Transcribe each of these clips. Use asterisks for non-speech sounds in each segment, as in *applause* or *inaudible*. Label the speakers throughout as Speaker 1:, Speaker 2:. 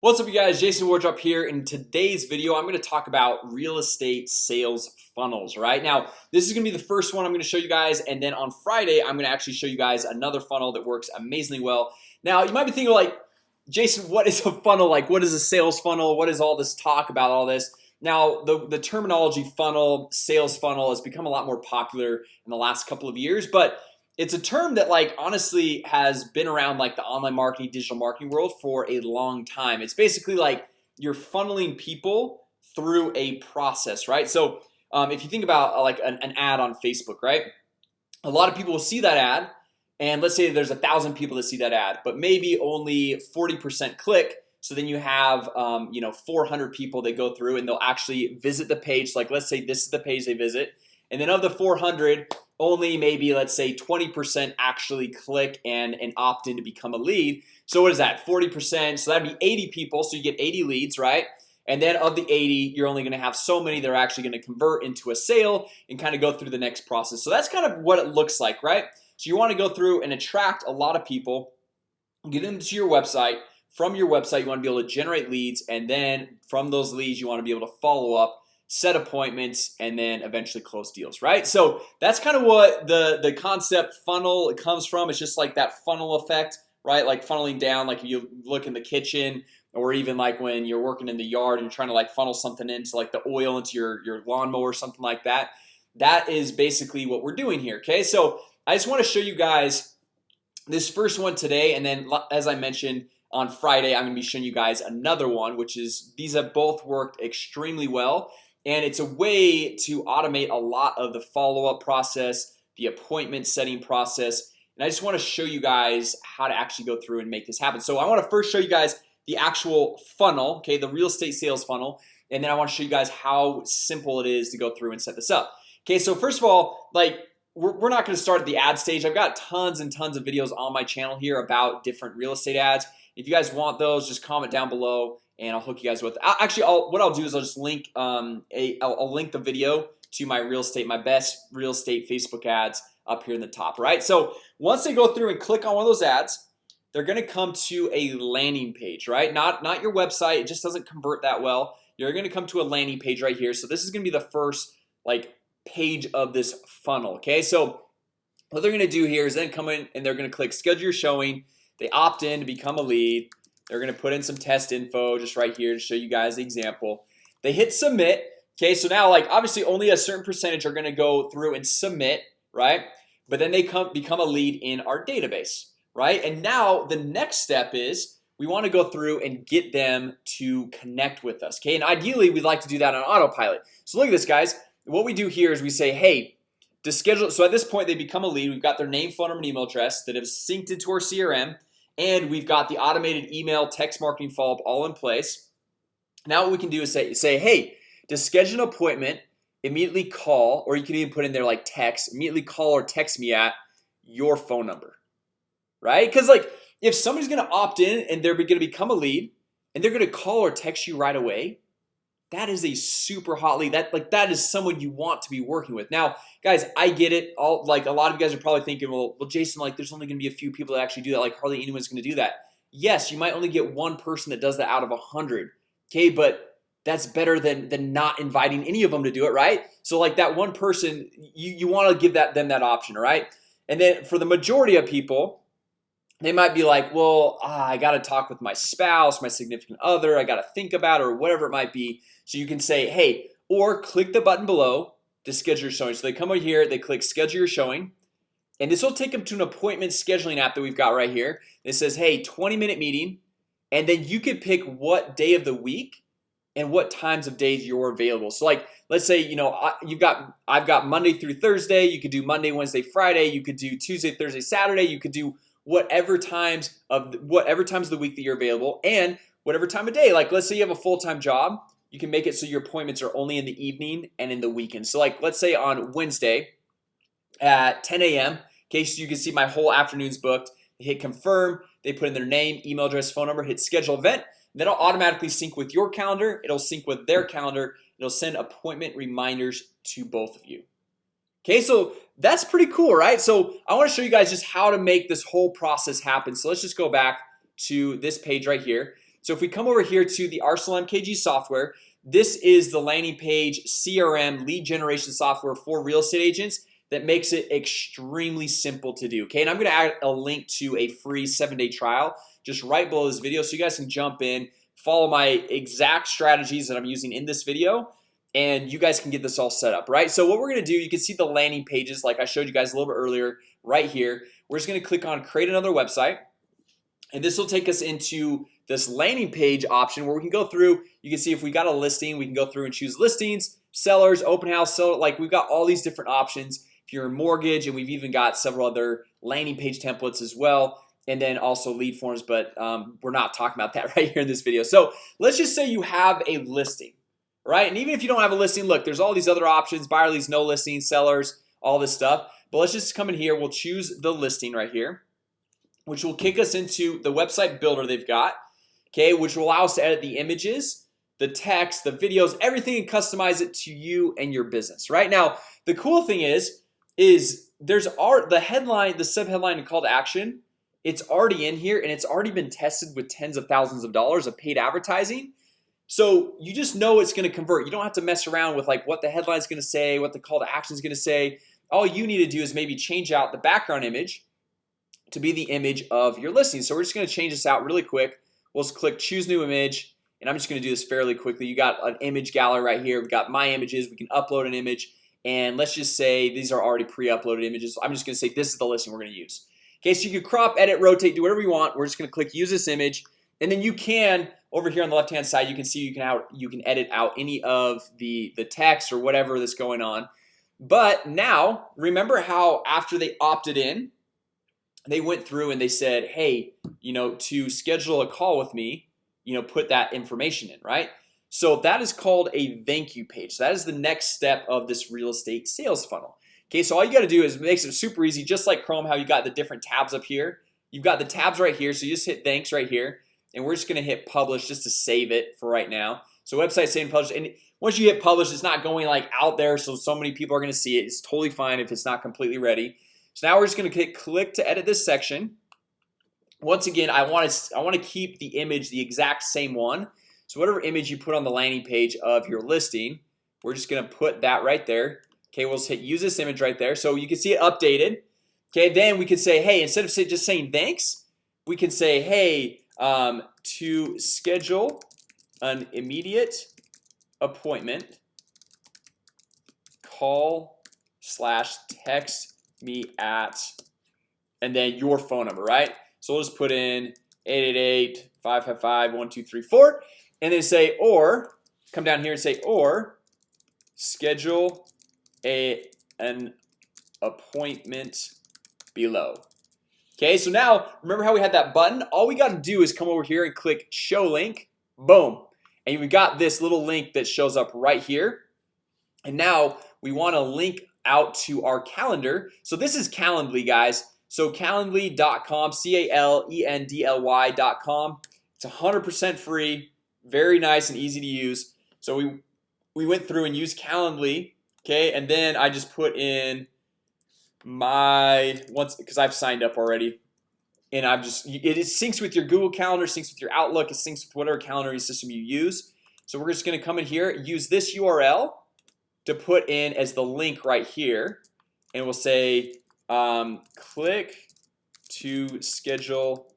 Speaker 1: What's up you guys? Jason Wardrop here. In today's video I'm going to talk about real estate sales funnels right? Now This is gonna be the first one I'm going to show you guys and then on Friday I'm gonna actually show you guys another funnel that works amazingly well. Now you might be thinking like Jason what is a funnel? Like what is a sales funnel? What is all this talk about all this? Now the the terminology funnel sales funnel has become a lot more popular in the last couple of years but it's a term that like honestly has been around like the online marketing digital marketing world for a long time It's basically like you're funneling people through a process, right? So um, if you think about uh, like an, an ad on Facebook, right? A lot of people will see that ad and let's say there's a thousand people that see that ad But maybe only 40% click so then you have um, you know 400 people that go through and they'll actually visit the page like let's say this is the page they visit and then of the 400 only maybe let's say 20% actually click and and opt in to become a lead. So what is that? 40% so that'd be 80 people. So you get 80 leads right? And then of the 80 you're only gonna have so many that are actually going to convert into a sale and kind of go through the next process. So that's kind of what it looks like right? So you want to go through and attract a lot of people get them to your website. From your website you want to be able to generate leads and then from those leads you want to be able to follow up set appointments and then eventually close deals right? So that's kind of what the the concept funnel comes from. It's just like that funnel effect right? Like funneling down like you look in the kitchen or even like when you're working in the yard and you're trying to like funnel something into like the oil into your your lawnmower or something like that that is basically what we're doing here okay? So I just want to show you guys this first one today and then as I mentioned on Friday I'm gonna be showing you guys another one which is these have both worked extremely well and it's a way to automate a lot of the follow-up process the appointment setting process. And I just want to show you guys how to actually go through and make this happen. So I want to first show you guys the actual funnel Okay, the real estate sales funnel. And then I want to show you guys how simple it is to go through and set this up. Okay, so first of all like we're not going to start at the ad stage. I've got tons and tons of videos on my channel here about different real estate ads. If you guys want those just comment down below and I'll hook you guys with actually I'll, what I'll do is I'll just link um, a I'll, I'll link the video to my real estate my best real estate Facebook ads up here in the top right? So once they go through and click on one of those ads they're gonna come to a landing page right? Not not your website it just doesn't convert that well. You're gonna come to a landing page right here. So this is gonna be the first like page of this funnel okay? So what they're gonna do here is then come in and they're gonna click schedule your showing. They opt in to become a lead they're gonna put in some test info just right here to show you guys the example. They hit submit Okay, so now like obviously only a certain percentage are gonna go through and submit right? But then they come become a lead in our database right? And now the next step is we want to go through and get them to connect with us Okay, and ideally we'd like to do that on autopilot. So look at this guys. What we do here is we say hey to schedule so at this point they become a lead. We've got their name phone number and email address that have synced into our CRM and we've got the automated email text marketing follow-up all in place. Now what we can do is say say hey to schedule an appointment immediately call or you can even put in there like text immediately call or text me at your phone number right? Because like if somebody's gonna opt in and they're gonna become a lead and they're gonna call or text you right away that is a super hot lead. That like that is someone you want to be working with. Now guys I get it. All like a lot of you guys are probably thinking well well Jason like there's only gonna be a few people that actually do that. Like hardly anyone's gonna do that. Yes you might only get one person that does that out of a hundred Okay, but that's better than than not inviting any of them to do it right? So like that one person you you want to give that them that option right? And then for the majority of people they might be like well ah, I got to talk with my spouse my significant other I got to think about or whatever it might be. So you can say hey or click the button below to schedule your showing. So they come over here they click schedule your showing and this will take them to an appointment scheduling app that we've got right here it says hey 20 minute meeting and then you can pick what day of the week and what times of days you're available. So like let's say you know you've got I've got Monday through Thursday you could do Monday Wednesday Friday you could do Tuesday Thursday Saturday you could do whatever times of whatever times of the week that you're available and whatever time of day like let's say you have a full-time job you can make it so your appointments are only in the evening and in the weekend so like let's say on Wednesday at 10 a.m. in case you can see my whole afternoons booked they hit confirm they put in their name email address phone number hit schedule event then I'll automatically sync with your calendar It'll sync with their calendar It'll send appointment reminders to both of you Okay, so that's pretty cool, right? So I want to show you guys just how to make this whole process happen. So let's just go back to this page right here. So if we come over here to the Arsenal MKG software This is the landing page CRM lead generation software for real estate agents that makes it extremely simple to do Okay, and I'm gonna add a link to a free seven-day trial just right below this video so you guys can jump in follow my exact strategies that I'm using in this video and you guys can get this all set up right? So what we're gonna do you can see the landing pages like I showed you guys a little bit earlier right here. We're just gonna click on create another website and this will take us into this landing page option where we can go through. You can see if we got a listing we can go through and choose listings sellers open house so like we've got all these different options. If you're in mortgage and we've even got several other landing page templates as well and then also lead forms but um, we're not talking about that *laughs* right here in this video. So let's just say you have a listing right? And even if you don't have a listing look there's all these other options buyer leads no listing sellers all this stuff. But let's just come in here. We'll choose the listing right here Which will kick us into the website builder they've got Okay, which will allow us to edit the images the text the videos everything and customize it to you and your business right? Now the cool thing is is there's art the headline the sub headline and call to action It's already in here and it's already been tested with tens of thousands of dollars of paid advertising so you just know it's gonna convert. You don't have to mess around with like what the headline is gonna say what the call to action is gonna say. All you need to do is maybe change out the background image to be the image of your listing. So we're just gonna change this out really quick. We'll just click choose new image and I'm just gonna do this fairly quickly. You got an image gallery right here. We've got my images. We can upload an image. And let's just say these are already pre-uploaded images. I'm just gonna say this is the listing we're gonna use. Okay, so you can crop edit rotate do whatever you want. We're just gonna click use this image and then you can over here on the left hand side You can see you can out you can edit out any of the the text or whatever that's going on. But now remember how after they opted in They went through and they said hey, you know to schedule a call with me You know put that information in right? So that is called a thank you page. So that is the next step of this real estate sales funnel. Okay, so all you got to do is makes it super easy just like Chrome how you got the different tabs up here. You've got the tabs right here So you just hit thanks right here and we're just gonna hit publish just to save it for right now. So website saying publish and once you hit publish It's not going like out there. So so many people are gonna see it. It's totally fine if it's not completely ready. So now we're just gonna click click to edit this section. Once again, I want to I want to keep the image the exact same one. So whatever image you put on the landing page of your listing We're just gonna put that right there. Okay, we'll hit use this image right there. So you can see it updated. Okay, then we could say hey instead of say just saying thanks We can say hey um, to schedule an immediate appointment. Call slash text me at and then your phone number right? So we'll just put in 888 555 1234 and then say or come down here and say or schedule a an appointment below Okay, so now remember how we had that button? All we got to do is come over here and click show link. Boom. And we got this little link that shows up right here. And now we want to link out to our calendar. So this is Calendly guys. So calendly.com c-a-l-e-n-d-l-y.com it's a hundred percent free very nice and easy to use. So we we went through and used Calendly okay? And then I just put in my once because I've signed up already. And I'm just it syncs with your Google Calendar syncs with your Outlook it syncs with whatever calendar system you use. So we're just gonna come in here use this URL to put in as the link right here. And we'll say um, click to schedule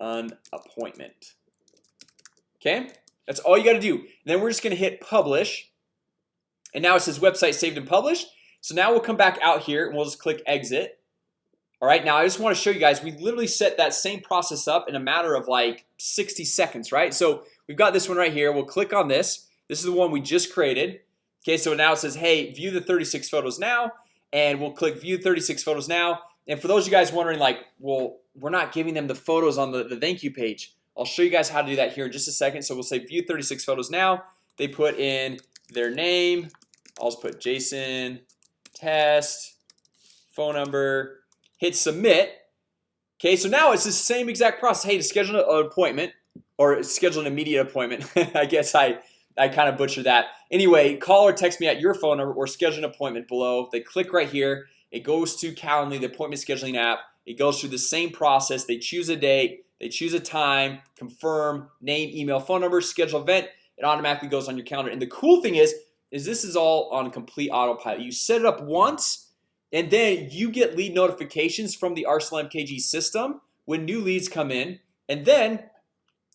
Speaker 1: an appointment. Okay, that's all you got to do. And then we're just gonna hit publish. And now it says website saved and published so now we'll come back out here and we'll just click exit. All right now I just want to show you guys we literally set that same process up in a matter of like 60 seconds, right? So we've got this one right here We'll click on this. This is the one we just created. Okay, so now it says hey view the 36 photos now and we'll click view 36 photos now. And for those of you guys wondering like well We're not giving them the photos on the, the thank you page. I'll show you guys how to do that here in just a second. So we'll say view 36 photos now. They put in their name. I'll just put Jason test phone number hit submit. Okay, so now it's the same exact process. Hey to schedule an appointment or schedule an immediate appointment *laughs* I guess I I kind of butchered that. Anyway call or text me at your phone number or schedule an appointment below. They click right here. It goes to Calendly the appointment scheduling app. It goes through the same process. They choose a date. They choose a time. Confirm name email phone number schedule event. It automatically goes on your calendar. And the cool thing is is this is all on complete autopilot. You set it up once and then you get lead notifications from the Arsenal MKG system when new leads come in and then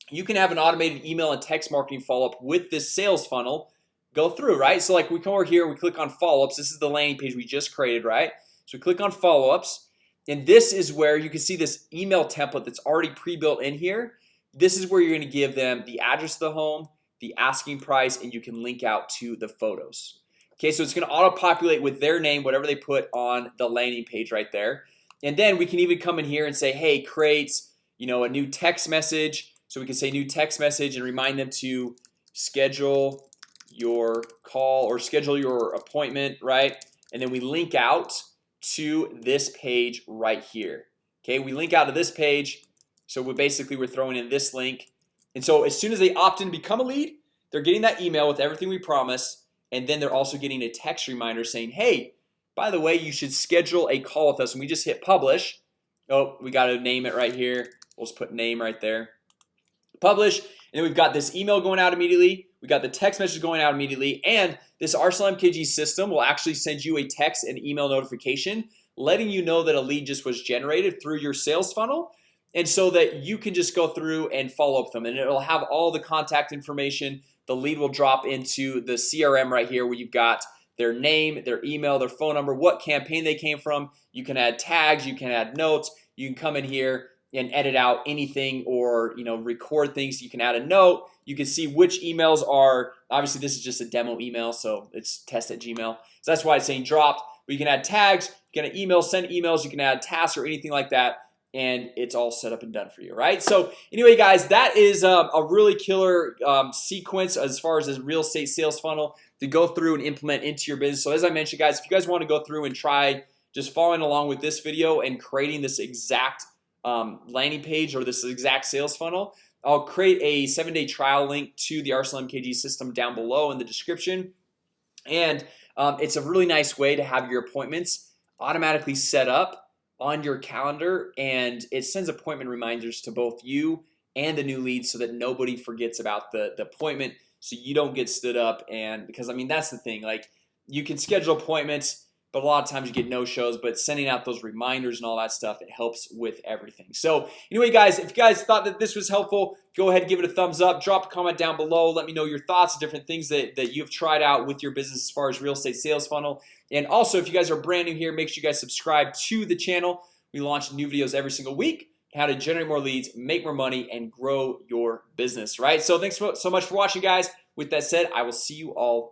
Speaker 1: you can have an automated email and text marketing follow-up with this sales funnel go through right? So like we come over here we click on follow-ups. This is the landing page we just created right? So we click on follow-ups and this is where you can see this email template that's already pre-built in here. This is where you're going to give them the address of the home the asking price and you can link out to the photos. Okay, so it's gonna auto-populate with their name whatever they put on the landing page right there. And then we can even come in here and say hey create you know a new text message. So we can say new text message and remind them to schedule your call or schedule your appointment right? And then we link out to this page right here. Okay, we link out to this page. So we basically we're throwing in this link and so as soon as they opt in to become a lead They're getting that email with everything we promise and then they're also getting a text reminder saying hey by the way you should schedule a call with us. And we just hit publish. Oh, we got to name it right here. We'll just put name right there. Publish. And then we've got this email going out immediately. We got the text message going out immediately. And this Arsenal MKG system will actually send you a text and email notification Letting you know that a lead just was generated through your sales funnel and so that you can just go through and follow up with them. And it'll have all the contact information. The lead will drop into the CRM right here where you've got their name their email their phone number what campaign they came from. You can add tags you can add notes you can come in here and edit out anything or you know record things. You can add a note. You can see which emails are obviously this is just a demo email so it's test at gmail. So that's why it's saying dropped. But you can add tags you can email send emails you can add tasks or anything like that and it's all set up and done for you right? So anyway guys that is um, a really killer um, sequence as far as this real estate sales funnel to go through and implement into your business. So as I mentioned guys if you guys want to go through and try just following along with this video and creating this exact um, landing page or this exact sales funnel I'll create a seven-day trial link to the Arsenal MKG system down below in the description. And um, it's a really nice way to have your appointments automatically set up on your calendar and it sends appointment reminders to both you and the new lead so that nobody forgets about the, the appointment so you don't get stood up and because I mean that's the thing like you can schedule appointments but a lot of times you get no shows but sending out those reminders and all that stuff it helps with everything. So anyway guys if you guys thought that this was helpful go ahead give it a thumbs up. Drop a comment down below. Let me know your thoughts different things that, that you've tried out with your business as far as real estate sales funnel. And also if you guys are brand new here make sure you guys subscribe to the channel. We launch new videos every single week how to generate more leads make more money and grow your business right? So thanks so much for watching guys. With that said I will see you all